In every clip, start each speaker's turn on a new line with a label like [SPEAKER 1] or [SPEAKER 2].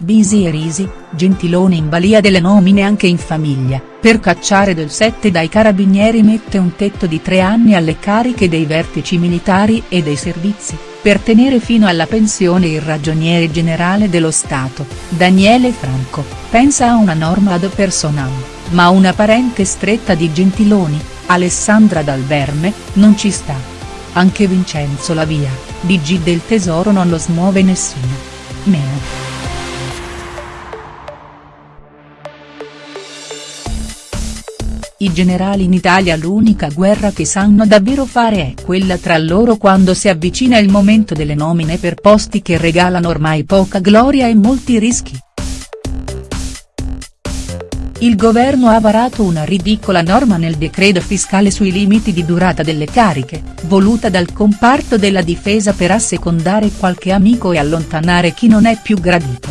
[SPEAKER 1] Bisi e Risi, Gentiloni in balia delle nomine anche in famiglia, per cacciare del 7 dai carabinieri mette un tetto di tre anni alle cariche dei vertici militari e dei servizi, per tenere fino alla pensione il ragioniere generale dello Stato, Daniele Franco, pensa a una norma ad personam, ma una parente stretta di Gentiloni, Alessandra Dal Verme, non ci sta. Anche Vincenzo Lavia, DG del Tesoro non lo smuove nessuno. Meno. I generali in Italia l'unica guerra che sanno davvero fare è quella tra loro quando si avvicina il momento delle nomine per posti che regalano ormai poca gloria e molti rischi. Il governo ha varato una ridicola norma nel decreto fiscale sui limiti di durata delle cariche, voluta dal comparto della difesa per assecondare qualche amico e allontanare chi non è più gradito.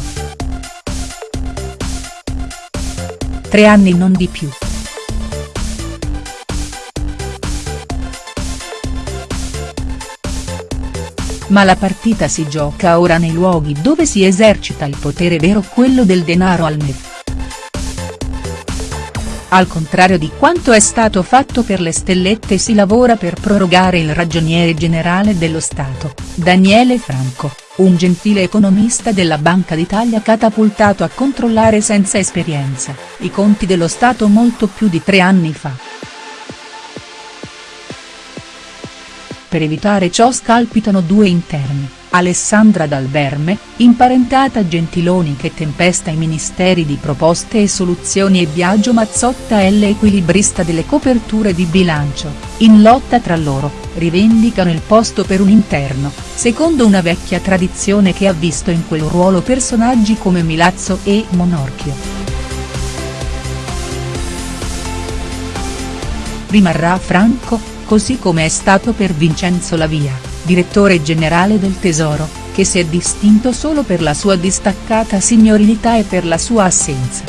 [SPEAKER 1] Tre anni non di più. Ma la partita si gioca ora nei luoghi dove si esercita il potere vero quello del denaro al MEF. Al contrario di quanto è stato fatto per le stellette si lavora per prorogare il ragioniere generale dello Stato, Daniele Franco, un gentile economista della Banca d'Italia catapultato a controllare senza esperienza, i conti dello Stato molto più di tre anni fa. Per evitare ciò scalpitano due interni, Alessandra Dal Verme, imparentata Gentiloni che tempesta i ministeri di proposte e soluzioni e Biagio Mazzotta L equilibrista delle coperture di bilancio, in lotta tra loro, rivendicano il posto per un interno, secondo una vecchia tradizione che ha visto in quel ruolo personaggi come Milazzo e Monorchio. Rimarrà Franco, così come è stato per Vincenzo Lavia, direttore generale del Tesoro, che si è distinto solo per la sua distaccata signorilità e per la sua assenza.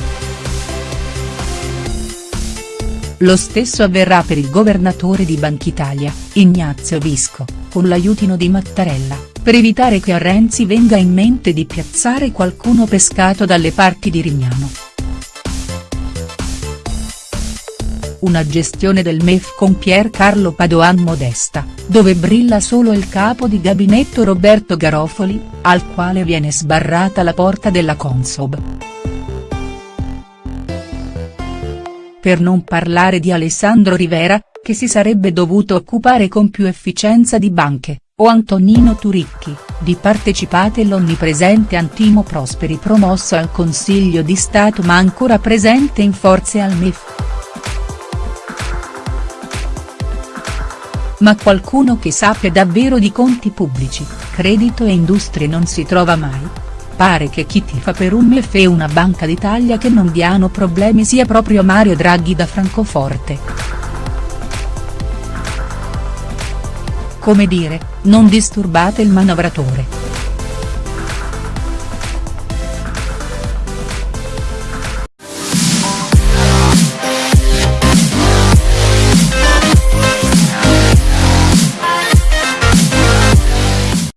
[SPEAKER 1] Lo stesso avverrà per il governatore di Banchitalia, Ignazio Visco, con l'aiutino di Mattarella, per evitare che a Renzi venga in mente di piazzare qualcuno pescato dalle parti di Rignano. Una gestione del MEF con Pier Carlo Padoan modesta, dove brilla solo il capo di gabinetto Roberto Garofoli, al quale viene sbarrata la porta della Consob. Per non parlare di Alessandro Rivera, che si sarebbe dovuto occupare con più efficienza di banche, o Antonino Turicchi, di partecipate l'onnipresente Antimo Prosperi promosso al Consiglio di Stato ma ancora presente in forze al MEF. Ma qualcuno che sappia davvero di conti pubblici, credito e industrie non si trova mai? Pare che chi tifa per un MEF e una Banca d'Italia che non diano problemi sia proprio Mario Draghi da Francoforte. Come dire, non disturbate il manovratore.